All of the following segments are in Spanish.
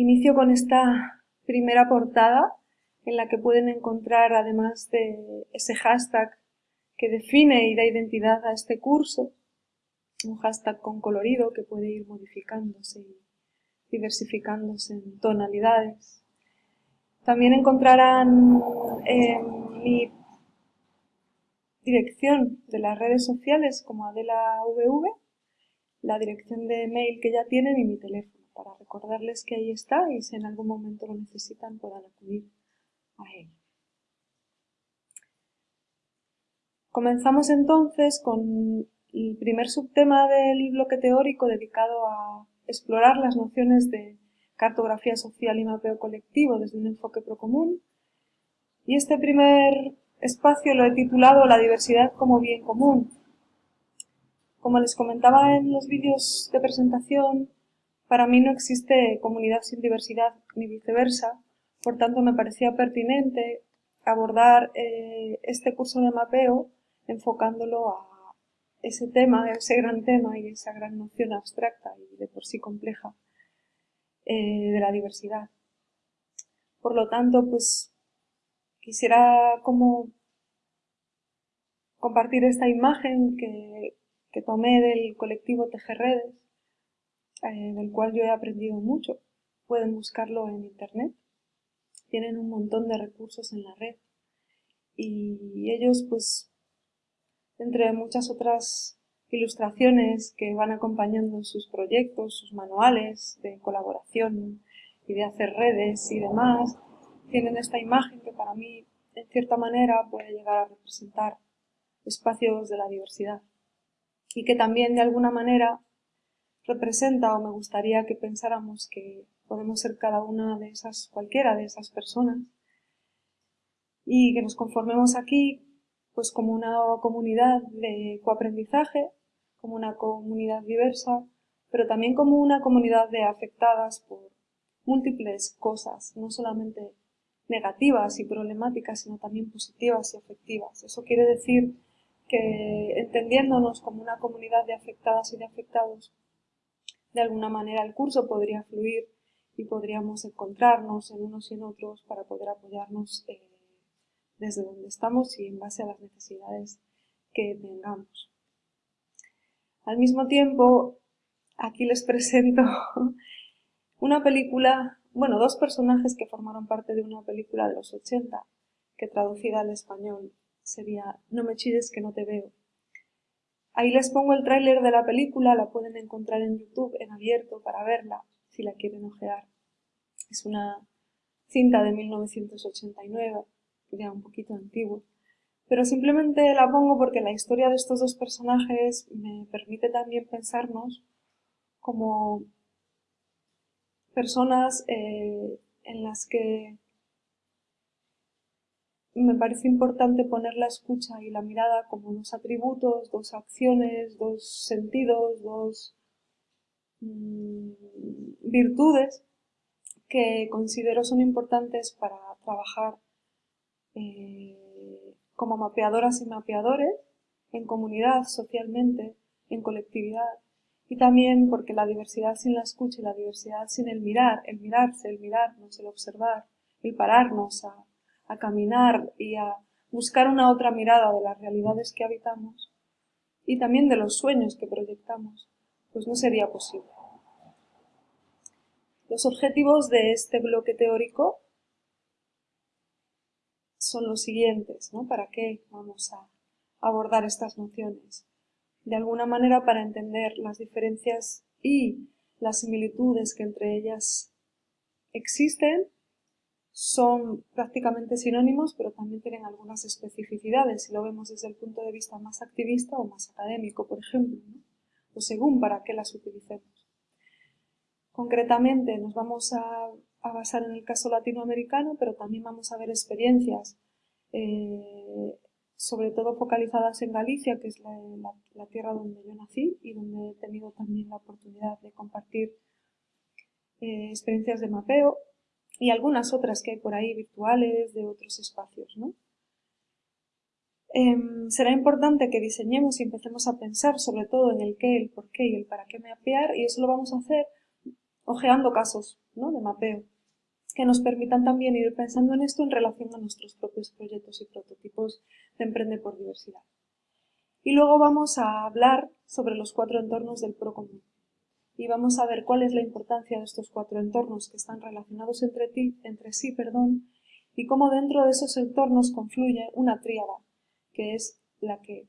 inicio con esta primera portada en la que pueden encontrar, además de ese hashtag que define y da identidad a este curso, un hashtag con colorido que puede ir modificándose y diversificándose en tonalidades. También encontrarán en mi dirección de las redes sociales como Adela VV, la dirección de mail que ya tienen y mi teléfono para recordarles que ahí está y si en algún momento lo necesitan puedan acudir a él. Comenzamos entonces con el primer subtema del bloque teórico dedicado a explorar las nociones de cartografía social y mapeo colectivo desde un enfoque procomún. Y este primer espacio lo he titulado La diversidad como bien común. Como les comentaba en los vídeos de presentación, para mí no existe comunidad sin diversidad ni viceversa, por tanto me parecía pertinente abordar eh, este curso de mapeo enfocándolo a ese tema, ese gran tema y esa gran noción abstracta y de por sí compleja eh, de la diversidad. Por lo tanto, pues quisiera como compartir esta imagen que, tomé del colectivo Tejerredes, eh, del cual yo he aprendido mucho. Pueden buscarlo en internet. Tienen un montón de recursos en la red. Y ellos pues entre muchas otras ilustraciones que van acompañando sus proyectos, sus manuales de colaboración y de hacer redes y demás, tienen esta imagen que para mí, en cierta manera, puede llegar a representar espacios de la diversidad y que también de alguna manera representa o me gustaría que pensáramos que podemos ser cada una de esas, cualquiera de esas personas y que nos conformemos aquí pues como una comunidad de coaprendizaje, como una comunidad diversa, pero también como una comunidad de afectadas por múltiples cosas, no solamente negativas y problemáticas, sino también positivas y afectivas. Eso quiere decir que entendiéndonos como una comunidad de afectadas y de afectados, de alguna manera el curso podría fluir y podríamos encontrarnos en unos y en otros para poder apoyarnos desde donde estamos y en base a las necesidades que tengamos. Al mismo tiempo, aquí les presento una película, bueno, dos personajes que formaron parte de una película de los 80, que traducida al español sería No me chilles que no te veo. Ahí les pongo el tráiler de la película, la pueden encontrar en YouTube en abierto para verla, si la quieren ojear. Es una cinta de 1989 ya un poquito antiguo. Pero simplemente la pongo porque la historia de estos dos personajes me permite también pensarnos como personas eh, en las que me parece importante poner la escucha y la mirada como dos atributos, dos acciones, dos sentidos, dos mm, virtudes que considero son importantes para trabajar eh, como mapeadoras y mapeadores, en comunidad, socialmente, en colectividad, y también porque la diversidad sin la escucha y la diversidad sin el mirar, el mirarse, el mirarnos, el observar, el pararnos a, a caminar y a buscar una otra mirada de las realidades que habitamos y también de los sueños que proyectamos, pues no sería posible. Los objetivos de este bloque teórico son los siguientes, ¿no? ¿Para qué vamos a abordar estas nociones? De alguna manera para entender las diferencias y las similitudes que entre ellas existen, son prácticamente sinónimos, pero también tienen algunas especificidades, si lo vemos desde el punto de vista más activista o más académico, por ejemplo, o según para qué las utilicemos. Concretamente, nos vamos a basar en el caso latinoamericano, pero también vamos a ver experiencias, eh, sobre todo focalizadas en Galicia, que es la, tierra donde yo nací y donde he tenido también la oportunidad de compartir eh, experiencias de mapeo y algunas otras que hay por ahí virtuales de otros espacios. ¿no? Em, será importante que diseñemos y empecemos a pensar sobre todo en el qué, el por qué y el para qué mapear y eso lo vamos a hacer ojeando casos ¿no? de mapeo que nos permitan también ir pensando en esto en relación a nuestros propios proyectos y prototipos de Emprende por Diversidad. Y luego vamos a hablar sobre los cuatro entornos del PROCOMUN. Y vamos a ver cuál es la importancia de estos cuatro entornos que están relacionados entre, ti, entre sí perdón, y cómo dentro de esos entornos confluye una tríada, que es la que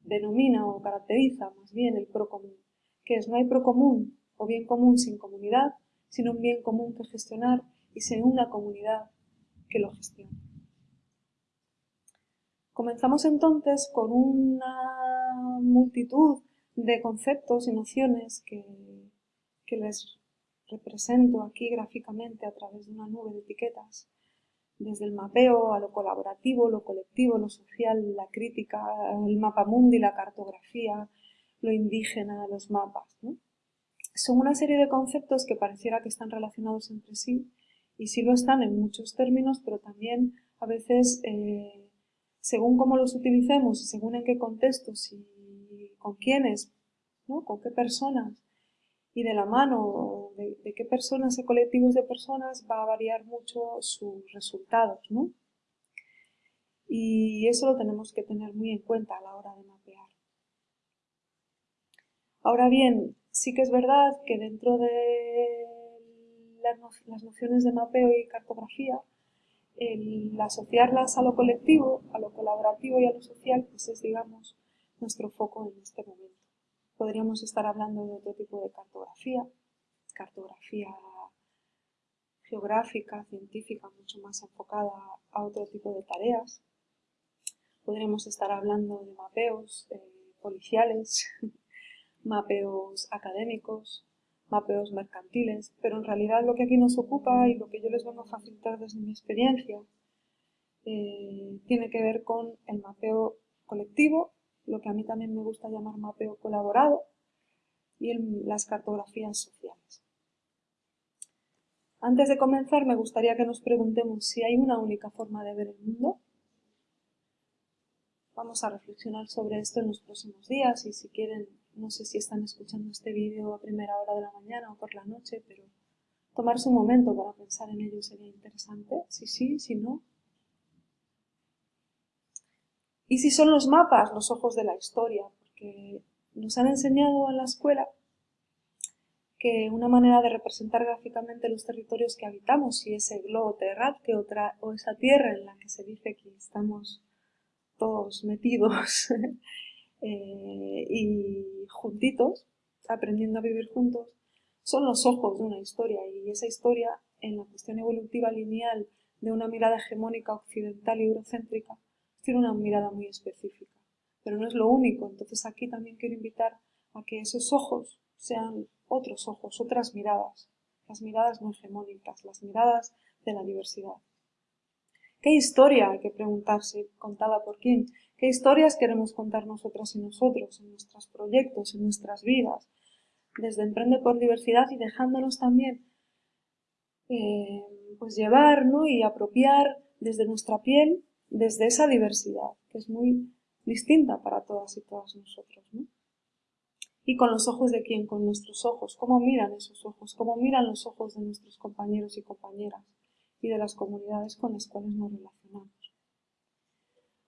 denomina o caracteriza más bien el PROCOMUN, que es no hay PROCOMUN o bien común sin comunidad, sino un bien común que gestionar y sin una comunidad que lo gestione. Comenzamos entonces con una multitud de conceptos y nociones que, que les represento aquí gráficamente a través de una nube de etiquetas, desde el mapeo a lo colaborativo, lo colectivo, lo social, la crítica, el mapa mundi, la cartografía, lo indígena, los mapas. son una serie de conceptos que pareciera que están relacionados entre sí y sí lo están en muchos términos, pero también a veces eh, según cómo los utilicemos y según en qué contextos y con quiénes, ¿no? con qué personas y de la mano de, de, qué personas y colectivos de personas va a variar mucho sus resultados. ¿no? Y eso lo tenemos que tener muy en cuenta a la hora de mapear. Ahora bien, Sí que es verdad que dentro de las nociones de mapeo y cartografía, el asociarlas a lo colectivo, a lo colaborativo y a lo social, pues es, digamos, nuestro foco en este momento. Podríamos estar hablando de otro tipo de cartografía, cartografía geográfica, científica, mucho más enfocada a otro tipo de tareas. Podríamos estar hablando de mapeos eh, policiales, mapeos académicos, mapeos mercantiles, pero en realidad lo que aquí nos ocupa y lo que yo les vengo a facilitar desde mi experiencia eh, tiene que ver con el mapeo colectivo, lo que a mí también me gusta llamar mapeo colaborado y las cartografías sociales. Antes de comenzar me gustaría que nos preguntemos si hay una única forma de ver el mundo. Vamos a reflexionar sobre esto en los próximos días y si quieren no sé si están escuchando este vídeo a primera hora de la mañana o por la noche, pero tomarse un momento para pensar en ello sería interesante. Si sí, si no. ¿Y si son los mapas los ojos de la historia? Porque nos han enseñado en la escuela que una manera de representar gráficamente los territorios que habitamos y ese globo terráqueo otra, o esa tierra en la que se dice que estamos todos metidos Eh, y juntitos, aprendiendo a vivir juntos, son los ojos de una historia y esa historia en la cuestión evolutiva lineal de una mirada hegemónica occidental y eurocéntrica tiene una mirada muy específica. Pero no es lo único, entonces aquí también quiero invitar a que esos ojos sean otros ojos, otras miradas, las miradas no hegemónicas, las miradas de la diversidad. ¿Qué historia, hay que preguntarse, contada por quién? ¿Qué historias queremos contar nosotras y nosotros en nuestros proyectos, en nuestras vidas? Desde Emprende por Diversidad y dejándonos también eh, pues llevar y apropiar desde nuestra piel, desde esa diversidad, que es muy distinta para todas y todas nosotros. Y con los ojos de quién, con nuestros ojos, cómo miran esos ojos, cómo miran los ojos de nuestros compañeros y compañeras y de las comunidades con las cuales nos relacionamos.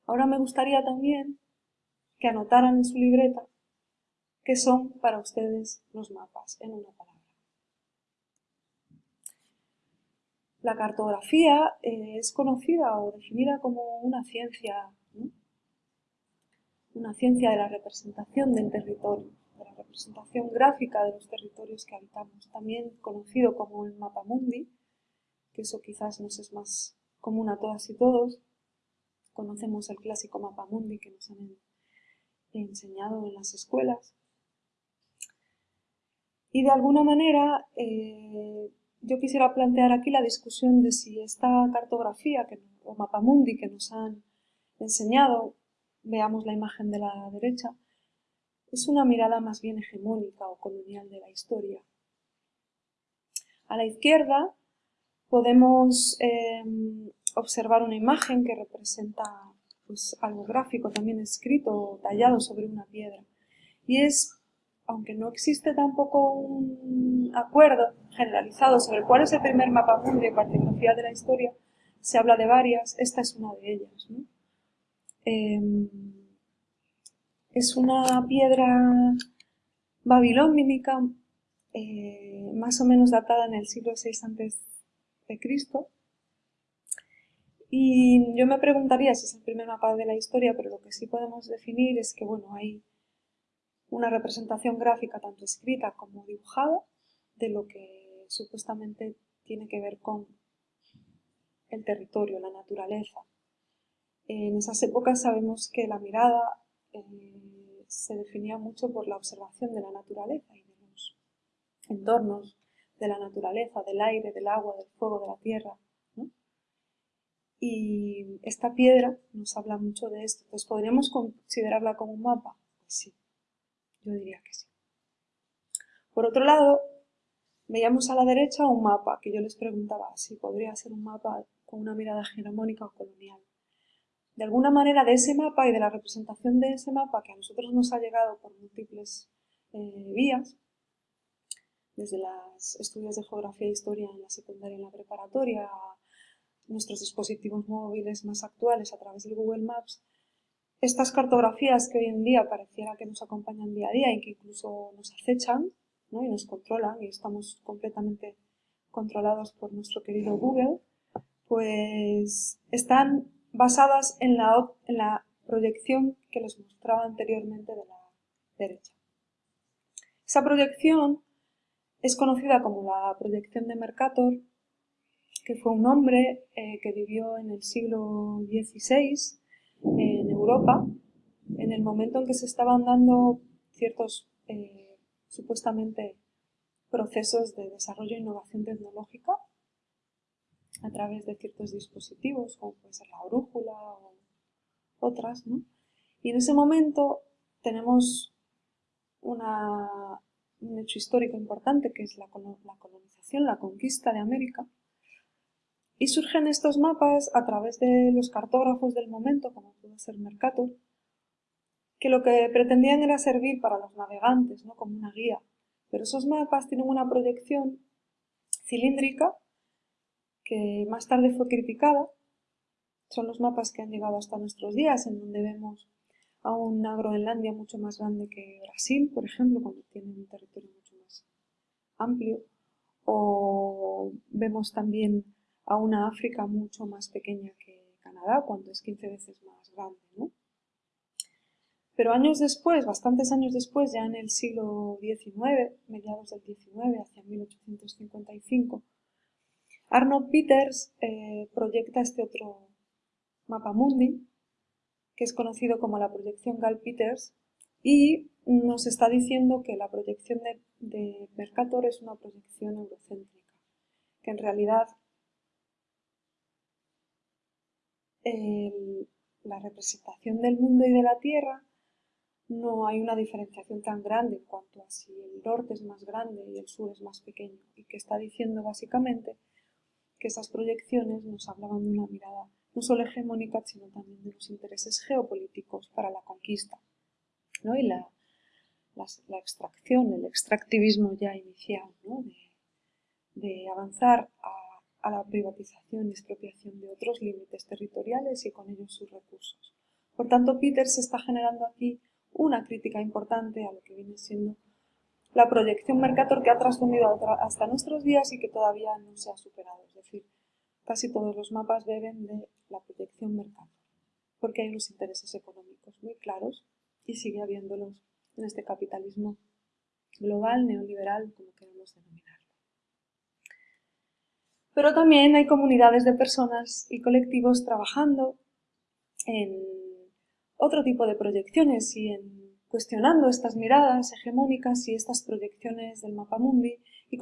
Ahora me gustaría también que anotaran en su libreta qué son para ustedes los mapas en una palabra. La cartografía eh, es conocida o definida como una ciencia, una ciencia de la representación del territorio, de la representación gráfica de los territorios que habitamos, también conocido como el mapa mundi, que eso quizás nos es más común a todas y todos. Conocemos el clásico mapa mundi que nos han enseñado en las escuelas. Y de alguna manera eh, yo quisiera plantear aquí la discusión de si esta cartografía que, o mundi que nos han enseñado, veamos la imagen de la derecha, es una mirada más bien hegemónica o colonial de la historia. A la izquierda podemos em, observar una imagen que representa pues, algo gráfico, también escrito o tallado sobre una piedra. Y es aunque no existe tampoco un acuerdo generalizado sobre cuál es el primer mapa mundi de cartografía de la historia, se habla de varias, esta es una de ellas. Em, es una piedra babilónica eh, más o menos datada en el siglo VI a.C. Y yo me preguntaría si es el primer mapa de la historia, pero lo que sí podemos definir es que, bueno, hay una representación gráfica tanto escrita como dibujada de lo que supuestamente tiene que ver con el territorio, la naturaleza. En esas épocas sabemos que la mirada eh, se definía mucho por la observación de la naturaleza y de los entornos de la naturaleza, del aire, del agua, del fuego, de la tierra. Y esta piedra nos habla mucho de esto. Entonces, ¿podríamos considerarla como un mapa? Pues sí, yo diría que sí. Por otro lado, veíamos a la derecha un mapa que yo les preguntaba si podría ser un mapa con una mirada hegemónica o colonial. De alguna manera, de ese mapa y de la representación de ese mapa que a nosotros nos ha llegado por múltiples eh, vías, desde los estudios de geografía e historia en la secundaria y en la preparatoria, nuestros dispositivos móviles más actuales a través del Google Maps, estas cartografías que hoy en día pareciera que nos acompañan día a día y que incluso nos acechan y nos controlan y estamos completamente controlados por nuestro querido Google, pues están basadas en la, proyección que les mostraba anteriormente de la derecha. Esa proyección es conocida como la proyección de Mercator, que fue un hombre eh, que vivió en el siglo XVI Europa, en el momento en que se estaban dando ciertos eh, supuestamente procesos de desarrollo e innovación tecnológica a través de ciertos dispositivos, como puede ser la brújula o otras, ¿no? Y en ese momento tenemos un hecho histórico importante que es la colonización, la conquista de América, y surgen estos mapas a través de los cartógrafos del momento, como puede ser Mercator, que lo que pretendían era servir para los navegantes, ¿no? como una guía. Pero esos mapas tienen una proyección cilíndrica que más tarde fue criticada. Son los mapas que han llegado hasta nuestros días, en donde vemos a una Groenlandia mucho más grande que Brasil, por ejemplo, cuando tiene un territorio mucho más amplio. O vemos también a una África mucho más pequeña que Canadá, cuando es 15 veces más grande, ¿no? Pero años después, bastantes años después, ya en el siglo XIX, mediados del XIX, hacia 1855, Arnold Peters eh, proyecta este otro mapa mundi, que es conocido como la proyección Gall-Peters, y nos está diciendo que la proyección de, de Mercator es una proyección eurocéntrica, que en realidad la representación del mundo y de la Tierra no hay una diferenciación tan grande en cuanto a si el norte es más grande y el sur es más pequeño, y que está diciendo básicamente que esas proyecciones nos hablaban de una mirada no solo hegemónica, sino también de los intereses geopolíticos para la conquista, ¿no? y la, la, extracción, el extractivismo ya inicial, de, de avanzar a a la privatización y expropiación de otros límites territoriales y con ellos sus recursos. Por tanto, Peters está generando aquí una crítica importante a lo que viene siendo la proyección Mercator que ha trascendido hasta nuestros días y que todavía no se ha superado. Es decir, casi todos los mapas beben de la proyección Mercator, porque hay unos intereses económicos muy claros y sigue habiéndolos en este capitalismo global, neoliberal, como queremos denominar. Pero también hay comunidades de personas y colectivos trabajando en otro tipo de proyecciones y en cuestionando estas miradas hegemónicas y estas proyecciones del mapa mundi y